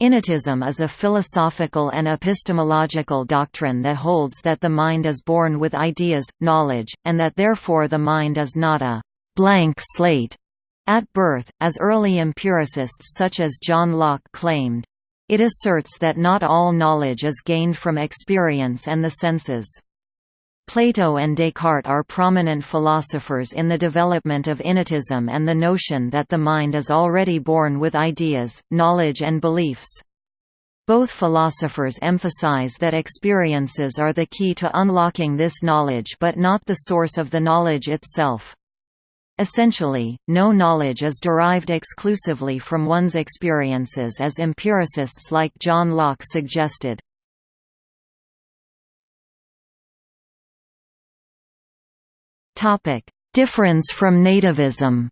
Innatism is a philosophical and epistemological doctrine that holds that the mind is born with ideas, knowledge, and that therefore the mind is not a «blank slate» at birth, as early empiricists such as John Locke claimed. It asserts that not all knowledge is gained from experience and the senses. Plato and Descartes are prominent philosophers in the development of innatism and the notion that the mind is already born with ideas, knowledge and beliefs. Both philosophers emphasize that experiences are the key to unlocking this knowledge but not the source of the knowledge itself. Essentially, no knowledge is derived exclusively from one's experiences as empiricists like John Locke suggested. Difference from nativism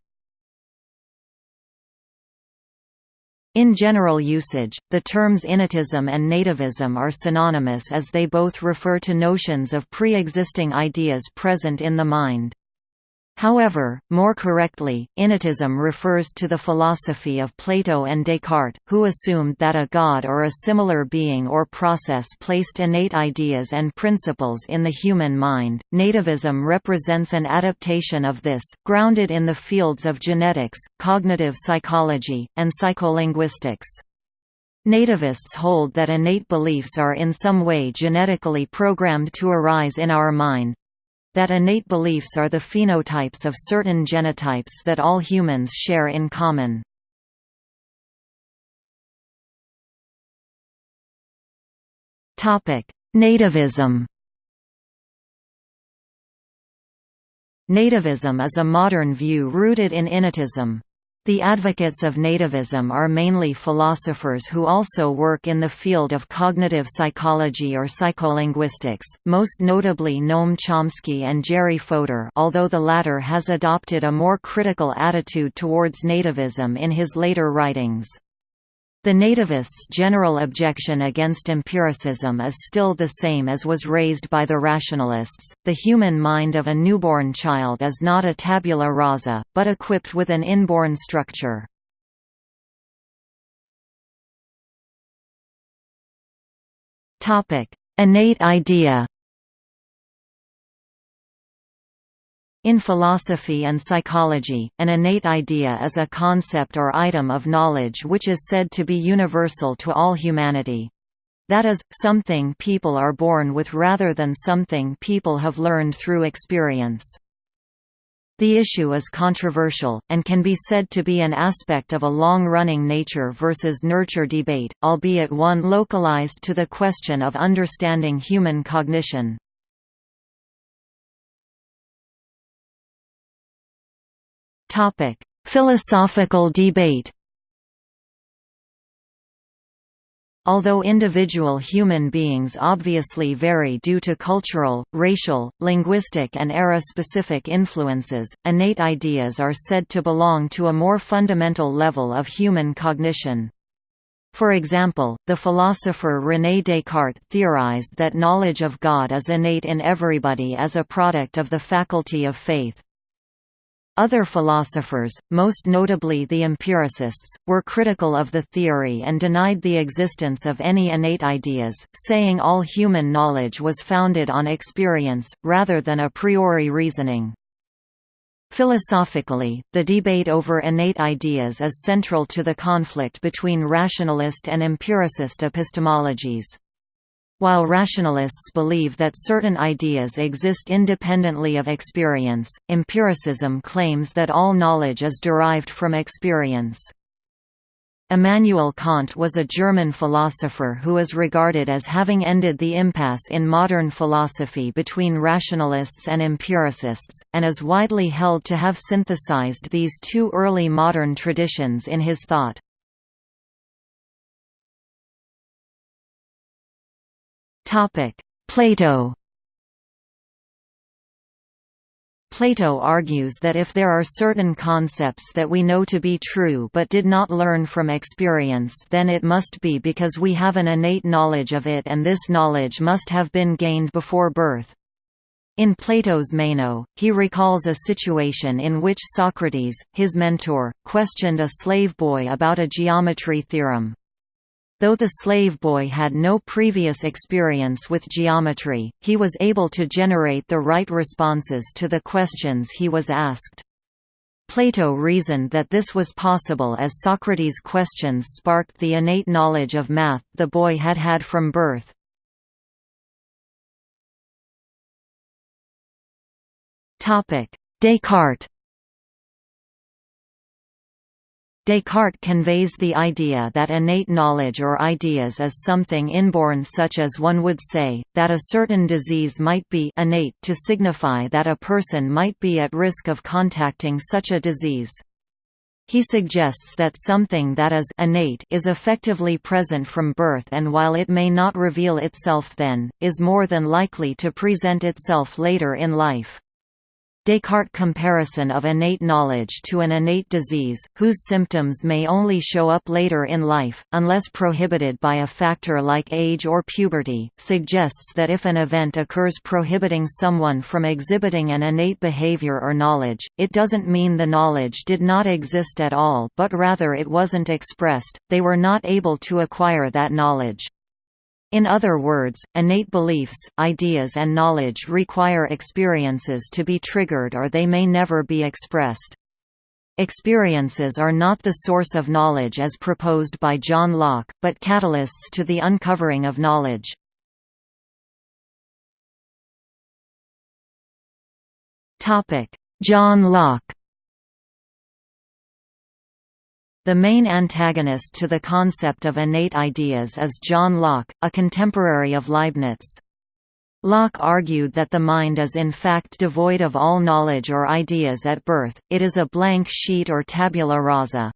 In general usage, the terms innatism and nativism are synonymous as they both refer to notions of pre-existing ideas present in the mind. However, more correctly, innatism refers to the philosophy of Plato and Descartes, who assumed that a god or a similar being or process placed innate ideas and principles in the human mind. Nativism represents an adaptation of this, grounded in the fields of genetics, cognitive psychology, and psycholinguistics. Nativists hold that innate beliefs are in some way genetically programmed to arise in our mind, that innate beliefs are the phenotypes of certain genotypes that all humans share in common. Nativism Nativism is a modern view rooted in innatism. The advocates of nativism are mainly philosophers who also work in the field of cognitive psychology or psycholinguistics, most notably Noam Chomsky and Jerry Fodor although the latter has adopted a more critical attitude towards nativism in his later writings. The nativists' general objection against empiricism is still the same as was raised by the rationalists. The human mind of a newborn child is not a tabula rasa, but equipped with an inborn structure. Topic: Innate idea. In philosophy and psychology, an innate idea is a concept or item of knowledge which is said to be universal to all humanity. That is, something people are born with rather than something people have learned through experience. The issue is controversial, and can be said to be an aspect of a long-running nature versus nurture debate, albeit one localized to the question of understanding human cognition. Topic: Philosophical debate. Although individual human beings obviously vary due to cultural, racial, linguistic and era-specific influences, innate ideas are said to belong to a more fundamental level of human cognition. For example, the philosopher René Descartes theorized that knowledge of God is innate in everybody as a product of the faculty of faith. Other philosophers, most notably the empiricists, were critical of the theory and denied the existence of any innate ideas, saying all human knowledge was founded on experience, rather than a priori reasoning. Philosophically, the debate over innate ideas is central to the conflict between rationalist and empiricist epistemologies. While rationalists believe that certain ideas exist independently of experience, empiricism claims that all knowledge is derived from experience. Immanuel Kant was a German philosopher who is regarded as having ended the impasse in modern philosophy between rationalists and empiricists, and is widely held to have synthesized these two early modern traditions in his thought. Topic: Plato. Plato argues that if there are certain concepts that we know to be true but did not learn from experience then it must be because we have an innate knowledge of it and this knowledge must have been gained before birth. In Plato's Meno, he recalls a situation in which Socrates, his mentor, questioned a slave boy about a geometry theorem. Though the slave boy had no previous experience with geometry, he was able to generate the right responses to the questions he was asked. Plato reasoned that this was possible as Socrates' questions sparked the innate knowledge of math the boy had had from birth. Descartes Descartes conveys the idea that innate knowledge or ideas is something inborn such as one would say, that a certain disease might be innate to signify that a person might be at risk of contacting such a disease. He suggests that something that is innate is effectively present from birth and while it may not reveal itself then, is more than likely to present itself later in life. Descartes' comparison of innate knowledge to an innate disease, whose symptoms may only show up later in life, unless prohibited by a factor like age or puberty, suggests that if an event occurs prohibiting someone from exhibiting an innate behavior or knowledge, it doesn't mean the knowledge did not exist at all but rather it wasn't expressed, they were not able to acquire that knowledge. In other words, innate beliefs, ideas and knowledge require experiences to be triggered or they may never be expressed. Experiences are not the source of knowledge as proposed by John Locke, but catalysts to the uncovering of knowledge. John Locke The main antagonist to the concept of innate ideas is John Locke, a contemporary of Leibniz. Locke argued that the mind is in fact devoid of all knowledge or ideas at birth, it is a blank sheet or tabula rasa.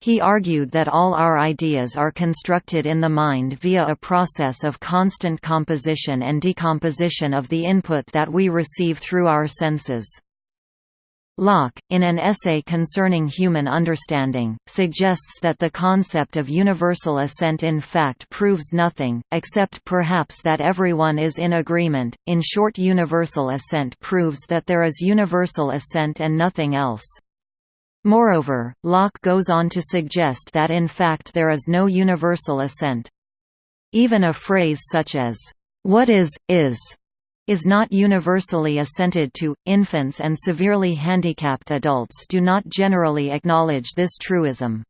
He argued that all our ideas are constructed in the mind via a process of constant composition and decomposition of the input that we receive through our senses. Locke, in an essay concerning human understanding, suggests that the concept of universal assent in fact proves nothing, except perhaps that everyone is in agreement. In short, universal assent proves that there is universal assent and nothing else. Moreover, Locke goes on to suggest that in fact there is no universal assent. Even a phrase such as, what is, is, is not universally assented to. Infants and severely handicapped adults do not generally acknowledge this truism.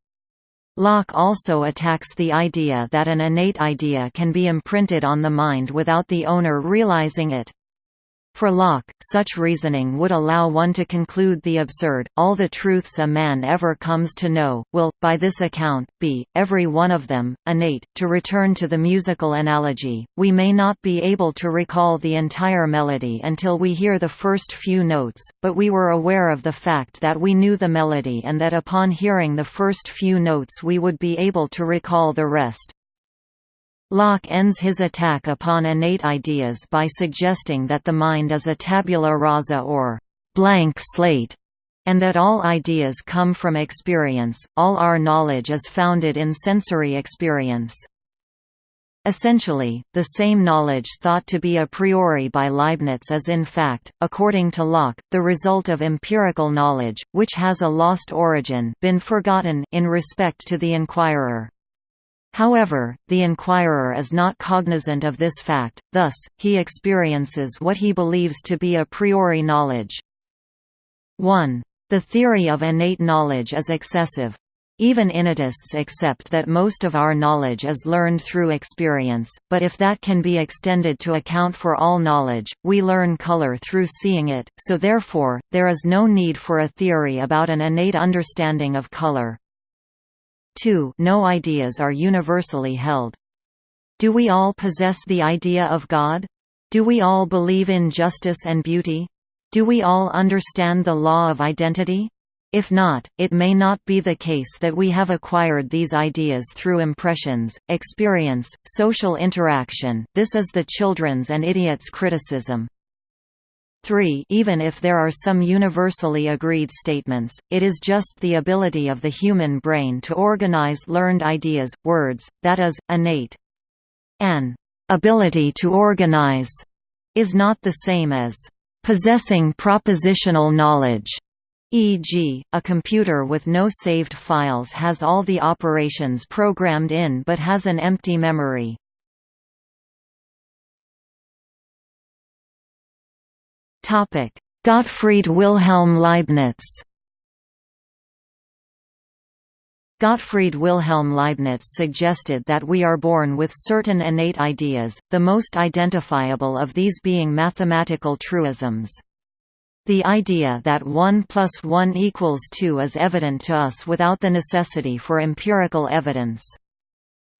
Locke also attacks the idea that an innate idea can be imprinted on the mind without the owner realizing it. For Locke, such reasoning would allow one to conclude the absurd, all the truths a man ever comes to know, will, by this account, be, every one of them, innate. To return to the musical analogy, we may not be able to recall the entire melody until we hear the first few notes, but we were aware of the fact that we knew the melody and that upon hearing the first few notes we would be able to recall the rest. Locke ends his attack upon innate ideas by suggesting that the mind is a tabula rasa or blank slate, and that all ideas come from experience, all our knowledge is founded in sensory experience. Essentially, the same knowledge thought to be a priori by Leibniz is in fact, according to Locke, the result of empirical knowledge, which has a lost origin been forgotten in respect to the inquirer. However, the inquirer is not cognizant of this fact, thus, he experiences what he believes to be a priori knowledge. 1. The theory of innate knowledge is excessive. Even innatists accept that most of our knowledge is learned through experience, but if that can be extended to account for all knowledge, we learn color through seeing it, so therefore, there is no need for a theory about an innate understanding of color. 2 No ideas are universally held. Do we all possess the idea of God? Do we all believe in justice and beauty? Do we all understand the law of identity? If not, it may not be the case that we have acquired these ideas through impressions, experience, social interaction this is the children's and idiots' criticism. 3 Even if there are some universally agreed statements, it is just the ability of the human brain to organize learned ideas, words, that is, innate. An ability to organize is not the same as possessing propositional knowledge. E.g., a computer with no saved files has all the operations programmed in but has an empty memory. Gottfried Wilhelm Leibniz Gottfried Wilhelm Leibniz suggested that we are born with certain innate ideas, the most identifiable of these being mathematical truisms. The idea that 1 plus 1 equals 2 is evident to us without the necessity for empirical evidence.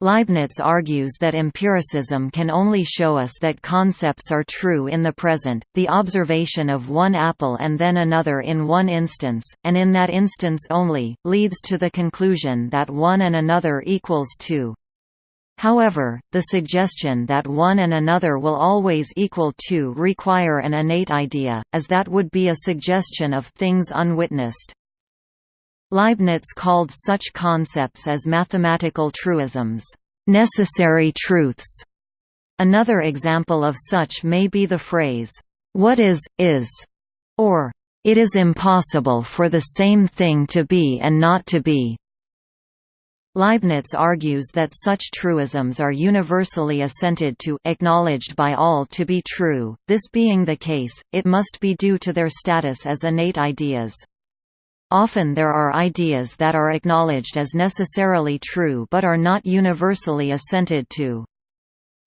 Leibniz argues that empiricism can only show us that concepts are true in the present, the observation of one apple and then another in one instance, and in that instance only, leads to the conclusion that one and another equals two. However, the suggestion that one and another will always equal two require an innate idea, as that would be a suggestion of things unwitnessed. Leibniz called such concepts as mathematical truisms, necessary truths. Another example of such may be the phrase, what is, is, or it is impossible for the same thing to be and not to be. Leibniz argues that such truisms are universally assented to acknowledged by all to be true, this being the case, it must be due to their status as innate ideas. Often there are ideas that are acknowledged as necessarily true but are not universally assented to.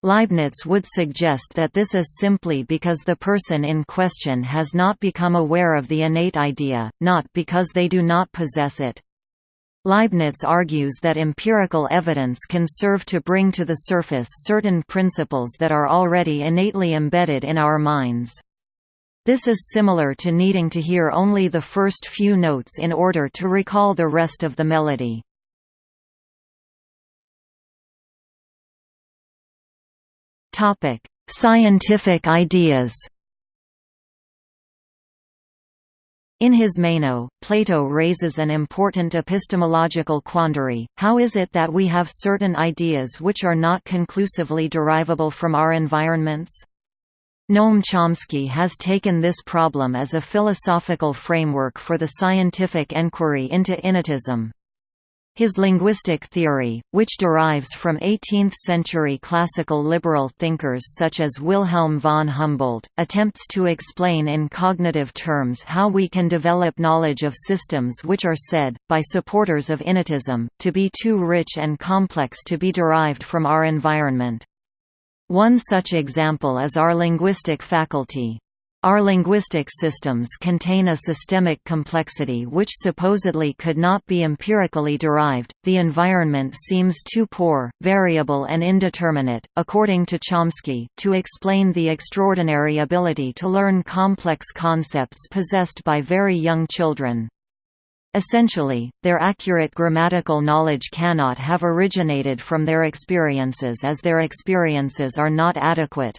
Leibniz would suggest that this is simply because the person in question has not become aware of the innate idea, not because they do not possess it. Leibniz argues that empirical evidence can serve to bring to the surface certain principles that are already innately embedded in our minds. This is similar to needing to hear only the first few notes in order to recall the rest of the melody. Scientific ideas In his Meno, Plato raises an important epistemological quandary, how is it that we have certain ideas which are not conclusively derivable from our environments? Noam Chomsky has taken this problem as a philosophical framework for the scientific enquiry into innatism. His linguistic theory, which derives from 18th-century classical liberal thinkers such as Wilhelm von Humboldt, attempts to explain in cognitive terms how we can develop knowledge of systems which are said, by supporters of innatism, to be too rich and complex to be derived from our environment. One such example is our linguistic faculty. Our linguistic systems contain a systemic complexity which supposedly could not be empirically derived. The environment seems too poor, variable, and indeterminate, according to Chomsky, to explain the extraordinary ability to learn complex concepts possessed by very young children. Essentially, their accurate grammatical knowledge cannot have originated from their experiences as their experiences are not adequate.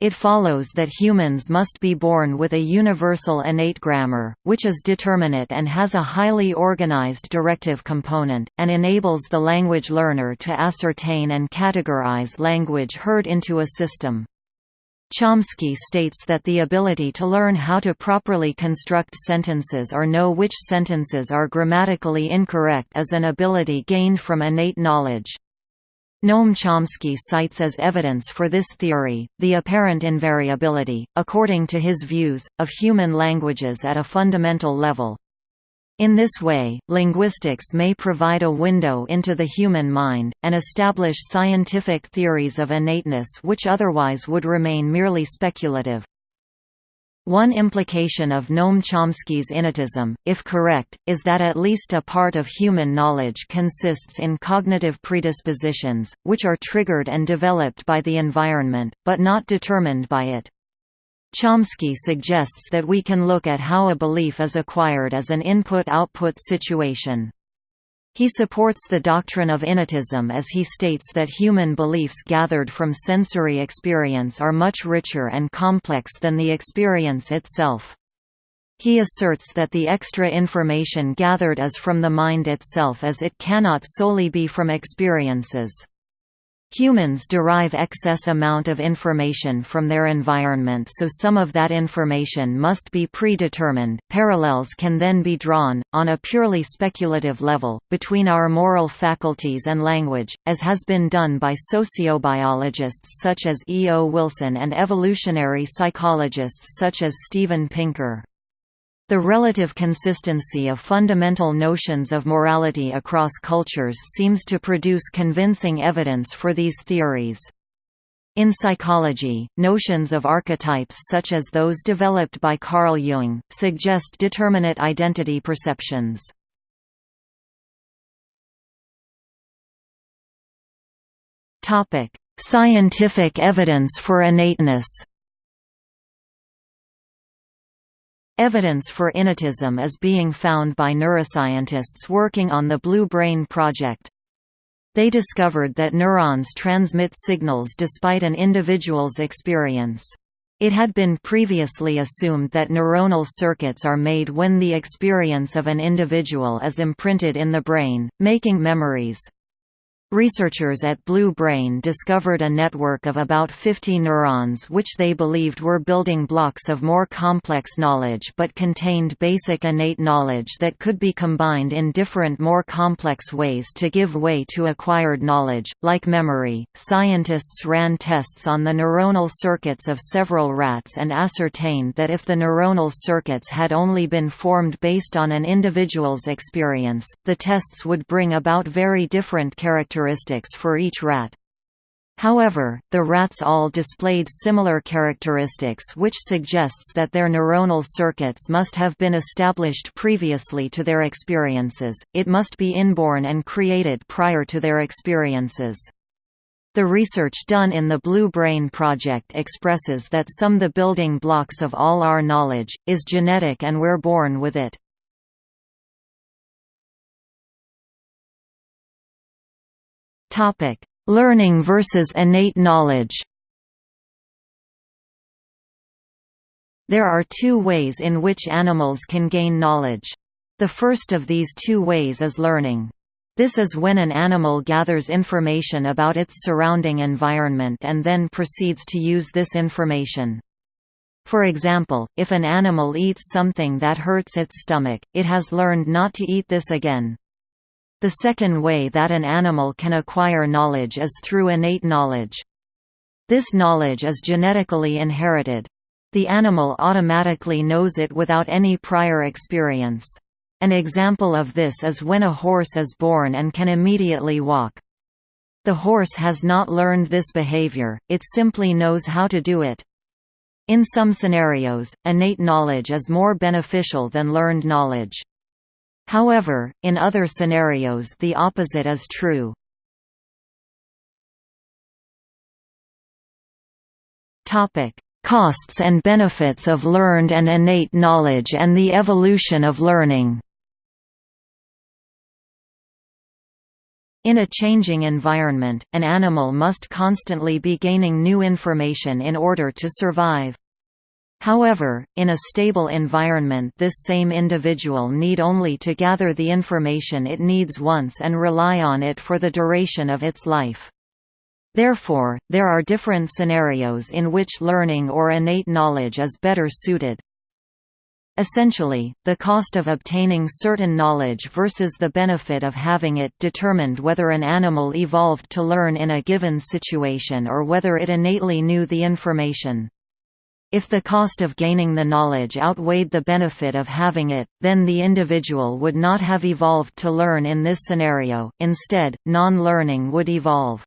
It follows that humans must be born with a universal innate grammar, which is determinate and has a highly organized directive component, and enables the language learner to ascertain and categorize language heard into a system. Chomsky states that the ability to learn how to properly construct sentences or know which sentences are grammatically incorrect is an ability gained from innate knowledge. Noam Chomsky cites as evidence for this theory, the apparent invariability, according to his views, of human languages at a fundamental level. In this way, linguistics may provide a window into the human mind, and establish scientific theories of innateness which otherwise would remain merely speculative. One implication of Noam Chomsky's innatism, if correct, is that at least a part of human knowledge consists in cognitive predispositions, which are triggered and developed by the environment, but not determined by it. Chomsky suggests that we can look at how a belief is acquired as an input-output situation. He supports the doctrine of innatism as he states that human beliefs gathered from sensory experience are much richer and complex than the experience itself. He asserts that the extra information gathered is from the mind itself as it cannot solely be from experiences. Humans derive excess amount of information from their environment so some of that information must be predetermined. Parallels can then be drawn, on a purely speculative level, between our moral faculties and language, as has been done by sociobiologists such as E. O. Wilson and evolutionary psychologists such as Steven Pinker. The relative consistency of fundamental notions of morality across cultures seems to produce convincing evidence for these theories. In psychology, notions of archetypes such as those developed by Carl Jung, suggest determinate identity perceptions. Scientific evidence for innateness Evidence for innatism is being found by neuroscientists working on the Blue Brain project. They discovered that neurons transmit signals despite an individual's experience. It had been previously assumed that neuronal circuits are made when the experience of an individual is imprinted in the brain, making memories. Researchers at Blue Brain discovered a network of about 50 neurons which they believed were building blocks of more complex knowledge but contained basic innate knowledge that could be combined in different more complex ways to give way to acquired knowledge, like memory. Scientists ran tests on the neuronal circuits of several rats and ascertained that if the neuronal circuits had only been formed based on an individual's experience, the tests would bring about very different characteristics characteristics for each rat. However, the rats all displayed similar characteristics which suggests that their neuronal circuits must have been established previously to their experiences, it must be inborn and created prior to their experiences. The research done in the Blue Brain Project expresses that some the building blocks of all our knowledge, is genetic and we're born with it. Topic: Learning versus innate knowledge. There are two ways in which animals can gain knowledge. The first of these two ways is learning. This is when an animal gathers information about its surrounding environment and then proceeds to use this information. For example, if an animal eats something that hurts its stomach, it has learned not to eat this again. The second way that an animal can acquire knowledge is through innate knowledge. This knowledge is genetically inherited. The animal automatically knows it without any prior experience. An example of this is when a horse is born and can immediately walk. The horse has not learned this behavior, it simply knows how to do it. In some scenarios, innate knowledge is more beneficial than learned knowledge. However, in other scenarios the opposite is true. Costs and benefits of learned and innate knowledge and the evolution of learning In a changing environment, an animal must constantly be gaining new information in order to survive. However, in a stable environment this same individual need only to gather the information it needs once and rely on it for the duration of its life. Therefore, there are different scenarios in which learning or innate knowledge is better suited. Essentially, the cost of obtaining certain knowledge versus the benefit of having it determined whether an animal evolved to learn in a given situation or whether it innately knew the information. If the cost of gaining the knowledge outweighed the benefit of having it, then the individual would not have evolved to learn in this scenario, instead, non-learning would evolve.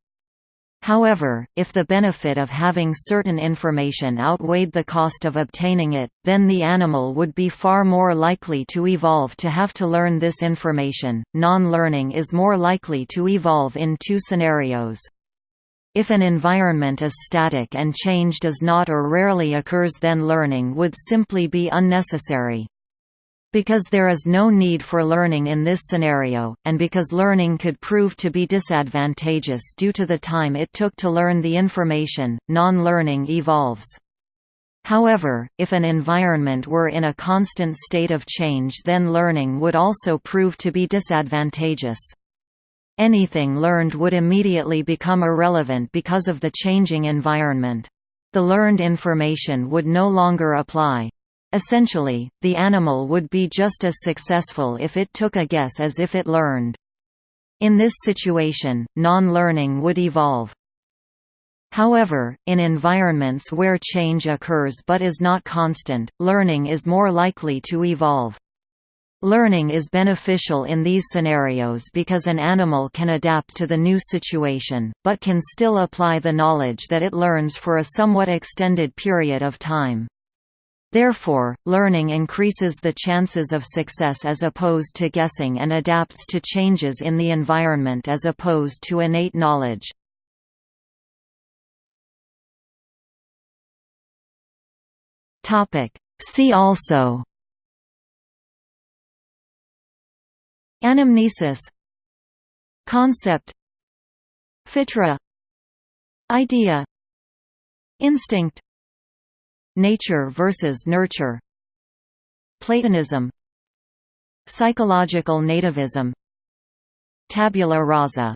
However, if the benefit of having certain information outweighed the cost of obtaining it, then the animal would be far more likely to evolve to have to learn this information. Non learning is more likely to evolve in two scenarios. If an environment is static and change does not or rarely occurs then learning would simply be unnecessary. Because there is no need for learning in this scenario, and because learning could prove to be disadvantageous due to the time it took to learn the information, non-learning evolves. However, if an environment were in a constant state of change then learning would also prove to be disadvantageous. Anything learned would immediately become irrelevant because of the changing environment. The learned information would no longer apply. Essentially, the animal would be just as successful if it took a guess as if it learned. In this situation, non-learning would evolve. However, in environments where change occurs but is not constant, learning is more likely to evolve. Learning is beneficial in these scenarios because an animal can adapt to the new situation, but can still apply the knowledge that it learns for a somewhat extended period of time. Therefore, learning increases the chances of success as opposed to guessing and adapts to changes in the environment as opposed to innate knowledge. See also Anamnesis Concept Fitra Idea Instinct Nature versus nurture Platonism Psychological nativism Tabula rasa